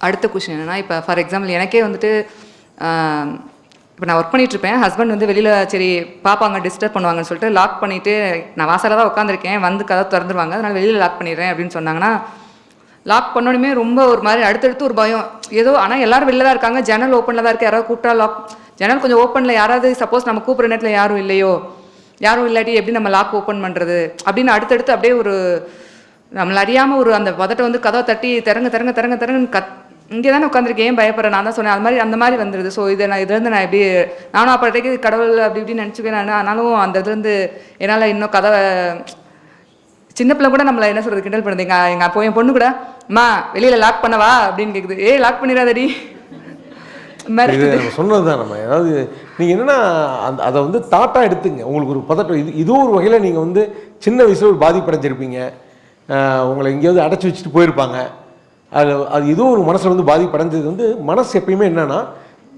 அடுத்த கொஷின் என்னென்னா இப்போ ஃபார் எக்ஸாம்பிள் எனக்கே வந்துட்டு இப்போ நான் ஒர்க் பண்ணிகிட்ருப்பேன் ஹஸ்பண்ட் வந்து வெளியில் சரி பாப்பாங்க டிஸ்டர்ப் பண்ணுவாங்கன்னு சொல்லிட்டு லாக் பண்ணிவிட்டு நான் வாசலில் தான் உட்காந்துருக்கேன் வந்து கதை திறந்துருவாங்க. அதனால் வெளியில் லாக் பண்ணிடுறேன் அப்படின்னு சொன்னாங்கன்னா லாக் பண்ணோடனே ரொம்ப ஒரு மாதிரி அடுத்தடுத்து ஒரு பயம். ஏதோ ஆனால் எல்லாரும் வெளில தான் இருக்காங்க. ஜன்னல் ஓப்பனில் தான் இருக்குது யாராவது கூப்பிட்டா லாக் ஜன்னல் கொஞ்சம் ஓப்பனில் யாராவது சப்போஸ் நம்ம கூப்பிட்ற நேரத்தில் யாரும் இல்லையோ யாரும் இல்லாட்டி எப்படி நம்ம லாக் ஓப்பன் பண்ணுறது அப்படின்னு அடுத்தடுத்து அப்படியே ஒரு நம்மள அறியாமல் ஒரு அந்த பதட்டை வந்து கதவை தட்டி திறங்க திறங்க திறங்க திறங்க கத் இங்கே தானே உட்காந்துருக்கேன் ஏன் பயப்படுறேன்? நான் தான் சொன்னேன் அது மாதிரி அந்த மாதிரி வந்துடுது ஸோ இதை நான் இதுலேருந்து நான் எப்படி நானும் அப்போதைக்கு கடவுள் அப்படி இப்படின்னு நினச்சிக்கேன் நான். ஆனாலும் அந்த இதுலேருந்து என்னால் இன்னும் கதவை சின்ன பிள்ளை கூட நம்மளை என்ன சொல்கிறது கிண்டல் பண்ணுது. எங்கள் எங்கள் அப்போ என் பொண்ணு கூட அம்மா வெளியில் லாக் பண்ணவா? அப்படின்னு கேட்குது ஏய் லாக் பண்ணிடாதடி. சொன்னது தான் நம்ம ஏதாவது நீங்கள் என்னென்னா அந்த அதை வந்து தாட்டாக எடுத்துங்க. உங்களுக்கு ஒரு பதட்டம் இது இதுவும் ஒரு வகையில் நீங்கள் வந்து சின்ன வயசில் ஒரு பாதிப்படைஞ்சிருப்பீங்க. உங்களை எங்கேயாவது அடைச்சி வச்சுட்டு போயிருப்பாங்க. அது அது ஏதோ ஒரு மனசில் வந்து பாதிப்படைஞ்சது வந்து மனசு எப்பயுமே என்னென்னா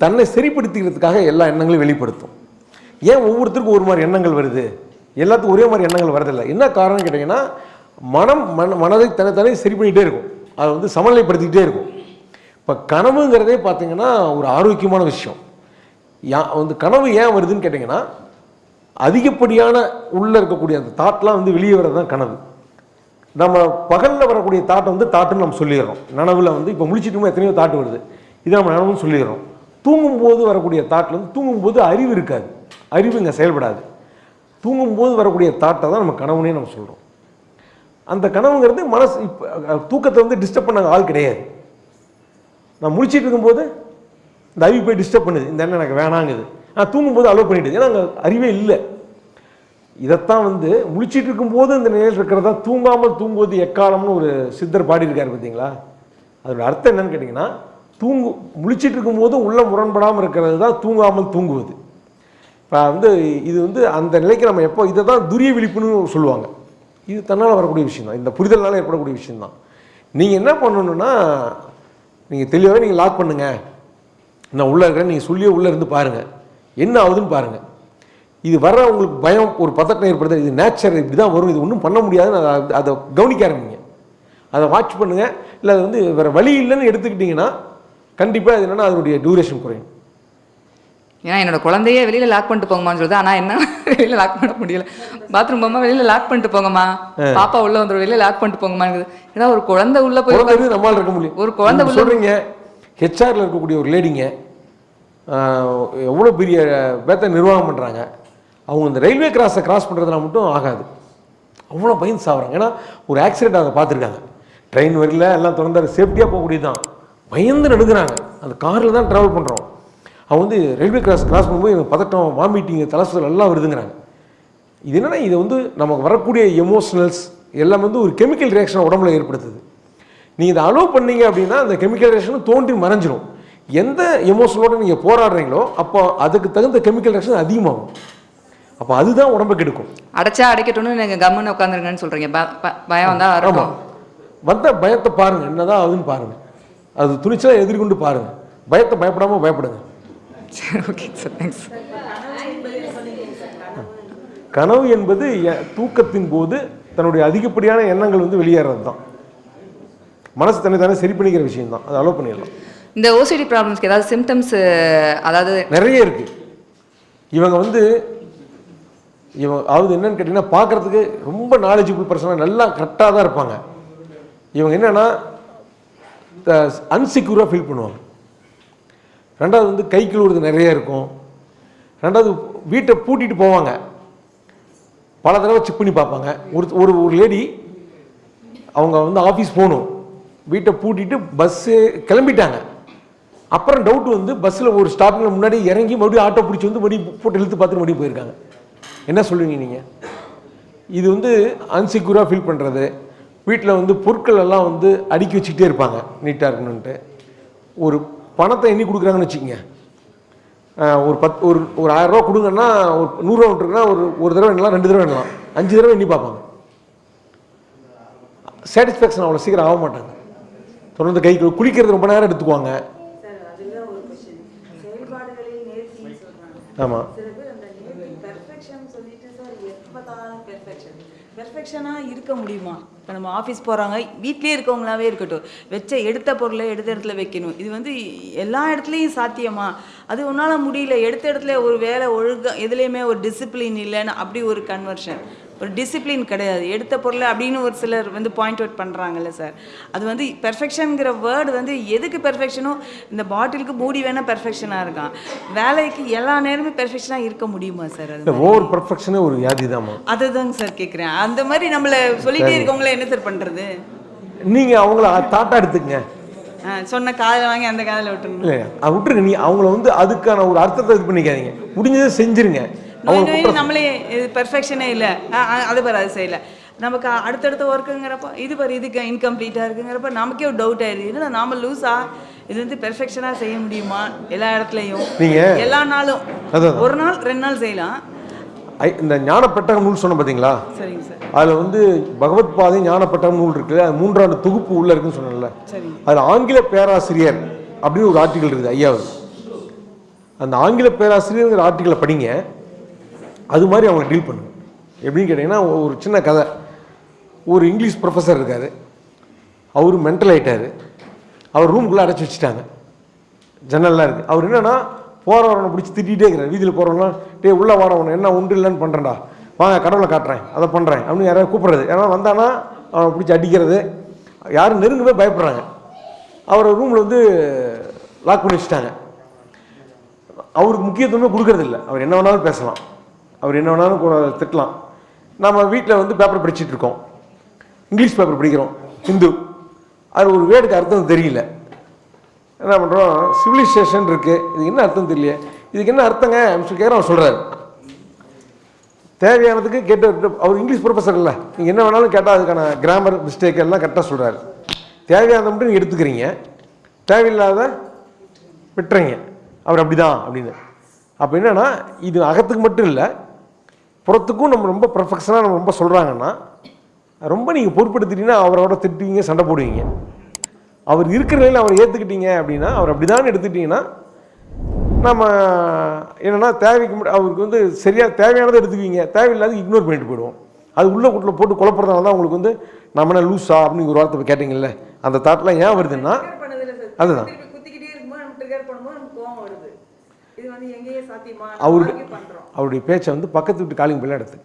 தன்னை சரிப்படுத்திக்கிறதுக்காக எல்லா எண்ணங்களையும் வெளிப்படுத்தும். ஏன் ஒவ்வொருத்தருக்கும் ஒரு மாதிரி எண்ணங்கள் வருது? எல்லாத்துக்கும் ஒரே மாதிரி எண்ணங்கள் வரதில்லை. என்ன காரணம் கேட்டிங்கன்னா மனம் மன மனதை தனித்தனி சரி பண்ணிகிட்டே இருக்கும். அதை வந்து சமநிலைப்படுத்திக்கிட்டே இருக்கும். இப்போ கனவுங்கிறதே பார்த்தீங்கன்னா ஒரு ஆரோக்கியமான விஷயம். யா வந்து கனவு ஏன் வருதுன்னு கேட்டிங்கன்னா அதிகப்படியான உள்ளே இருக்கக்கூடிய அந்த தாட்லாம் வந்து வெளியே வர்றது தான் கனவு. நம்ம பகலில் வரக்கூடிய தாட்டை வந்து தாட்டுன்னு நம்ம சொல்லிடுறோம். நனவில் வந்து இப்போ முழிச்சிட்டுமோ எத்தனையோ தாட்டு வருது. இதை நம்ம நனவுன்னு சொல்லிடுறோம். தூங்கும்போது வரக்கூடிய தாட்டில் வந்து தூங்கும்போது அறிவு இருக்காது. அறிவு இங்கே செயல்படாது. தூங்கும்போது வரக்கூடிய தாட்டை தான் நம்ம கனவுனே நம்ம சொல்கிறோம் அந்த கனவுங்கிறது மனசு இப்போ தூக்கத்தை வந்து டிஸ்டர்ப் பண்ண ஆள் கிடையாது. நான் முழிச்சிட்டு இருக்கும்போது இந்த அறிவு போய் டிஸ்டர்ப் பண்ணுது. இந்த எண்ணம் எனக்கு வேணாங்குது. நான் தூங்கும்போது அலோவ் பண்ணிவிட்டு ஏன்னா அங்கே அறிவே இல்லை. இதைத்தான் வந்து முழிச்சிட்டு இருக்கும்போது இந்த நிலையில் இருக்கிறதா தூங்காமல் தூங்குவது எக்காலம்னு ஒரு சித்தர் பாடியிருக்காரு பார்த்தீங்களா? அதோட அர்த்தம் என்னன்னு கேட்டிங்கன்னா தூங்கு முழிச்சிட்டு இருக்கும்போது உள்ள முரண்படாமல் இருக்கிறது தான் தூங்காமல் தூங்குவது. இப்போ வந்து இது வந்து அந்த நிலைக்கு நம்ம எப்போ இதை தான் துரிய விழிப்புன்னு சொல்லுவாங்க. இது தன்னால் வரக்கூடிய விஷயம் தான் இந்த புரிதல்னால ஏற்படக்கூடிய விஷயந்தான் நீங்கள் என்ன பண்ணணுன்னா நீங்கள் தெளிவாகவே நீங்கள் லாக் பண்ணுங்கள் நான் உள்ளே இருக்கிறேன் நீங்கள் சொல்லியே உள்ளே இருந்து பாருங்கள் என்ன ஆகுதுன்னு பாருங்கள் இது வர்ற உங்களுக்கு பயம் ஒரு பதட்டம் ஏற்படுது இது நேச்சர் இப்படி தான் வரும் இது ஒன்றும் பண்ண முடியாதுன்னு அதை அதை கவனிக்க ஆரம்பிங்க. அதை வாட்ச் பண்ணுங்கள் இல்லை அது வந்து வேறு வழி இல்லைன்னு எடுத்துக்கிட்டிங்கன்னா கண்டிப்பாக அது என்னென்னா அதனுடைய டியூரேஷன் குறையும். ஏன்னா என்னோட குழந்தையே வெளியில லாக் பண்ணிட்டு போங்கம்மான்னு சொல்லுது ஆனா என்ன வெளியில லாக் பண்ண முடியல. பாத்ரூம் போமா வெளியில லாக் பண்ணிட்டு போங்கம்மா. பாப்பா உள்ள வந்துடும் வெளியில லாக் பண்ணிட்டு போங்கம்மாங்குது ஏன்னா ஒரு குழந்தை உள்ள போய் நம்மளால இருக்க முடியும் ஒரு குழந்தை சொல்றீங்க ஹெச்ஆர்ல இருக்கக்கூடிய ஒரு லேடிங்க எவ்வளோ பெரிய பேத்த நிர்வாகம் பண்ணுறாங்க அவங்க அந்த ரயில்வே கிராஸை கிராஸ் பண்ணுறதுனா மட்டும் ஆகாது. அவ்வளோ பயந்து சாகுறாங்க ஏன்னா ஒரு ஆக்சிடென்ட் அதை பார்த்துருக்காங்க. ட்ரெயின் வரல எல்லாம் திறந்தாரு. சேஃப்டியாக போகக்கூடியது தான் பயந்து நடுங்குறாங்க. அந்த காரில் தான் ட்ராவல் பண்ணுறோம் அவங்க வந்து ரயில்வே கிராஸ் கிராஸ் பண்ணும்போது எனக்கு பதட்டம் வாமிட்டிங் தலசுதல் எல்லாம் வருதுங்கிறாங்க. இது என்னன்னா இது வந்து நமக்கு வரக்கூடிய எமோஷனல்ஸ் எல்லாம் வந்து ஒரு கெமிக்கல் ரியாக்ஷனை உடம்புல ஏற்படுத்துது. நீங்கள் இதை அலோவ் பண்ணீங்க அப்படின்னா அந்த கெமிக்கல் ரியாக்ஷன் தோன்றி மறைஞ்சிடும் எந்த எமோஷனோட நீங்கள் போராடுறீங்களோ அப்போ அதுக்கு தகுந்த கெமிக்கல் ரியாக்ஷன் அதிகமாகும். அப்போ அதுதான் உடம்பை கெடுக்கும். அடைச்சா அடைக்கட்டும்னு நீங்க கம்முன்னு உட்காந்துருங்கன்னு ப- பயம் வந்தா ஆமாம் வந்த பயத்தை பாருங்க. என்னதான் ஆகுதுன்னு பாருங்க. அது துணிச்சலாக எதிர்கொண்டு பாருங்க. பயத்தை பயப்படாமல் பயப்படுங்க. சரி ஓகே சார் தேங்க்ஸ் கனவு என்பது தூக்கத்தின் போது தன்னுடைய அதிகப்படியான எண்ணங்கள் வந்து வெளியேறது தான் மனசு தன்னை தானே சரி பண்ணிக்கிற விஷயம் தான் அதை அலோவ் பண்ணிடலாம். இந்த ஓசிடி ப்ராப்ளம்ஸ்க்கு ஏதாவது சிம்டம்ஸ் அதாவது நிறைய இருக்கு. இவங்க வந்து இவங்க அதாவது என்னன்னு கேட்டிங்கன்னா பார்க்கறதுக்கு ரொம்ப நாலேஜபிள் பர்சனாக நல்லா கரெக்டாக தான் இருப்பாங்க. இவங்க என்னென்னா அன்செக்யூராக ஃபீல் பண்ணுவாங்க. ரெண்டாவது வந்து கை கழுவுறது நிறைய இருக்கும். ரெண்டாவது வீட்டை பூட்டிட்டு போவாங்க. பல தடவை செக் பண்ணி பார்ப்பாங்க. ஒரு ஒரு ஒரு லேடி அவங்க வந்து ஆஃபீஸ் போகணும். வீட்டை பூட்டிட்டு பஸ்ஸு கிளம்பிட்டாங்க. அப்புறம் டவுட் வந்து பஸ்ஸில் ஒரு ஸ்டாப்பிங்கில் முன்னாடி இறங்கி மறுபடியும் ஆட்டோ பிடிச்சி வந்து மறுபடியும் போட்டு இழுத்து பார்த்துட்டு மறுபடியும் போயிருக்காங்க. என்ன சொல்லுவீங்க நீங்கள் இது வந்து அன்செக்யூராக ஃபீல் பண்ணுறது வீட்டில் வந்து பொருட்கள் எல்லாம் வந்து அடுக்கி வச்சுக்கிட்டே இருப்பாங்க நீட்டாக இருக்கணுன்ட்டு ஒரு பணத்தை எண்ணி கொடுக்குறாங்கன்னு வச்சுக்கோங்க. ஒரு பத் ஒரு ஒரு ஆயிரரூவா கொடுங்கன்னா ஒரு நூறுரூவா விட்டுருக்குன்னா ஒரு ஒரு தடவை எண்ணலாம் ரெண்டு தடவை எண்ணலாம். அஞ்சு தடவை எண்ணி பார்ப்பாங்க. சாட்டிஸ்ஃபேக்ஷன் அவ்வளோ சீக்கிரம் ஆக மாட்டாங்க. தொடர்ந்து கை குளிக்கிறது ரொம்ப நேரம் எடுத்துக்குவாங்க. ஆமாம் சில பேர் அந்த நேர்த்தி பெர்ஃபெக்ஷன் சொல்லிட்டு சார் எப்பதான் பெர்ஃபெக்ஷன் பெர்ஃபெக்ஷனாக இருக்க முடியுமா? இப்போ நம்ம ஆஃபீஸ் போகிறாங்க வீட்லேயே இருக்கவங்களாவே இருக்கட்டும். வச்ச எடுத்த பொருளை எடுத்த இடத்துல வைக்கணும். இது வந்து எல்லா இடத்துலையும் சாத்தியமா? அது உன்னால் முடியல. எடுத்த இடத்துல ஒரு வேலை ஒழுங்காக எதுலேயுமே ஒரு டிசிப்ளின் இல்லைன்னு அப்படி ஒரு கன்வர்ஷன் ஒரு டிசிப்ளின் கிடையாது. எடுத்த பொருளை அப்படின்னு ஒரு சிலர் வந்து பாயிண்ட் அவுட் பண்ணுறாங்கல்ல சார் அது வந்து பெர்ஃபெக்ஷனுங்கிற வேர்டு வந்து எதுக்கு பெர்ஃபெக்ஷனோ இந்த பாட்டிலுக்கு மூடி வேணால் பெர்ஃபெக்ஷனாக இருக்கான். வேலைக்கு எல்லா நேரமும் பெர்ஃபெக்ஷனாக இருக்க முடியுமா சார் அது ஓவர் பர்ஃபெக்ஷனே ஒரு வியாதி தாம்மா அதுதாங்க சார் கேட்குறேன் அந்த மாதிரி நம்மளை சொல்லிட்டே இருக்கவங்கள என்ன சார் பண்ணுறது நீங்கள் அவங்கள தாட்டாக எடுத்துக்கங்க. சொன்ன காதில் வாங்கி அந்த காதில் விட்டுருணும் இல்லை விட்டுருங்க. நீ அவங்கள வந்து அதுக்கான ஒரு அர்த்தத்தை இது பண்ணிக்காதீங்க. முடிஞ்சதை செஞ்சிருங்க. நோய் நோய் நம்மளே இது பெர்ஃபெக்ஷனே இல்லை. அது பாரு அது செய்யல. நமக்கு அடுத்தடுத்த ஒர்க்குங்கிறப்ப இது பாரு இதுக்கு இன்கம்ப்ளீட்டாக இருக்குங்கிறப்ப நமக்கே ஒரு டவுட் ஆயிடுது. என்னடா நாம லூஸா இது வந்து பெர்ஃபெக்ஷனாக செய்ய முடியுமா? எல்லா இடத்துலையும். நீங்க- எல்லா நாளும். ஒரு நாள் ரெண்டு நாள் செய்யலாம். இந்த ஞான பெட்டகம் நூல் சொன்ன பார்த்தீங்களா சரிங்க சார். அதில் வந்து பகவத் பாதை ஞான பெட்டகம் நூல் இருக்குல்ல அது மூன்றாண்டு தொகுப்பு உள்ள இருக்குன்னு சொன்னேன்ல. அதில் ஆங்கில பேராசிரியர் அப்படின்னு ஒரு ஆர்டிக்கல் இருக்குது ஐயாவது. அந்த ஆங்கில பேராசிரியர்ங்கிற ஆர்டிக்கலை படிங்க. அது மாதிரி அவங்க டீல் பண்ணுங்க. எப்படின்னு கேட்டிங்கன்னா ஒரு சின்ன கதை. ஒரு இங்கிலீஷ் ப்ரொஃபஸர் இருக்கார். அவர் மென்டல் ஆகிட்டார் அவர் ரூம்குள்ளே அடைச்சி வச்சுட்டாங்க. ஜன்னல்லாம் இருக்குது அவர் என்னென்னா போகிறவனை பிடிச்சி திட்டிகிட்டே இருக்கிறார். வீதியில் போகிறவனா டேய் உள்ளே வரவனை என்ன உண்டு இல்லைன்னு பண்ணுறேன்டா வாங்க கடவுளை காட்டுறேன். அதை பண்ணுறேன் அப்படின்னு யாராவது கூப்பிட்றது. ஏன்னா வந்தானா அவனை பிடிச்சி அடிக்கிறது. யாரும் நெருங்கவே பயப்படுறாங்க. அவரை ரூமில் வந்து லாக் பண்ணி வச்சுட்டாங்க. அவருக்கு முக்கியத்துவமே கொடுக்கறதில்ல. அவர் என்ன வேணாலும் பேசலாம். அவர் என்ன வேணாலும் கூட திட்டலாம். நம்ம வீட்டில் வந்து பேப்பர் படிச்சுட்டு இருக்கோம். இங்கிலீஷ் பேப்பர் படிக்கிறோம். ஹிந்து. அது ஒரு வேர்டுக்கு அர்த்தம் தெரியல. என்ன பண்ணுறோம் சிவிலைசேஷன் இருக்குது இதுக்கு என்ன அர்த்தம் தெரியல இதுக்கு என்ன அர்த்தங்க? அப்படின்னு சொல்லி அவர் சொல்கிறாரு தேவையானதுக்கு கேட்டு அவர் இங்கிலீஷ் ப்ரொஃபஸர் இல்லை. நீங்கள் என்ன வேணாலும் கேட்டால் அதுக்கான கிராமர் மிஸ்டேக் எல்லாம் கரெக்டாக சொல்கிறாரு தேவையானதை மட்டும் நீங்கள் எடுத்துக்கிறீங்க. தேவையில்லாத விட்டுறீங்க. அவர் அப்படிதான் அப்படின்னு. அப்போ என்னென்னா இது அகத்துக்கு மட்டும் இல்லை புறத்துக்கும் நம்ம ரொம்ப பர்ஃபெக்ஷனாக நம்ம ரொம்ப சொல்கிறாங்கன்னா ரொம்ப நீங்கள் பொறுப்படுத்திட்டீங்கன்னா அவரோட திட்டுவீங்க சண்டை போடுவீங்க. அவர் இருக்கிற நிலையில் அவர் ஏற்றுக்கிட்டீங்க அப்படின்னா அவர் அப்படிதான் எடுத்துக்கிட்டீங்கன்னா நம்ம என்னன்னா தேவைக்கு அவருக்கு வந்து சரியாக தேவையானதை எடுத்துக்குவீங்க. தேவையில்லாத இக்னோர் பண்ணிட்டு போயிடுவோம். அது உள்ள கூட்டில் போட்டு குழப்பறதுனால தான் உங்களுக்கு வந்து நம்ம என்ன லூஸா அப்படின்னு ஒரு வார்த்தை கேட்டிங்கல்ல. அந்த தாட்லாம் ஏன் வருதுன்னா அதுதான். அவருடைய அவருடைய பேச்சை வந்து பக்கத்து வீட்டு காலிங் பிள்ளை எடுத்து.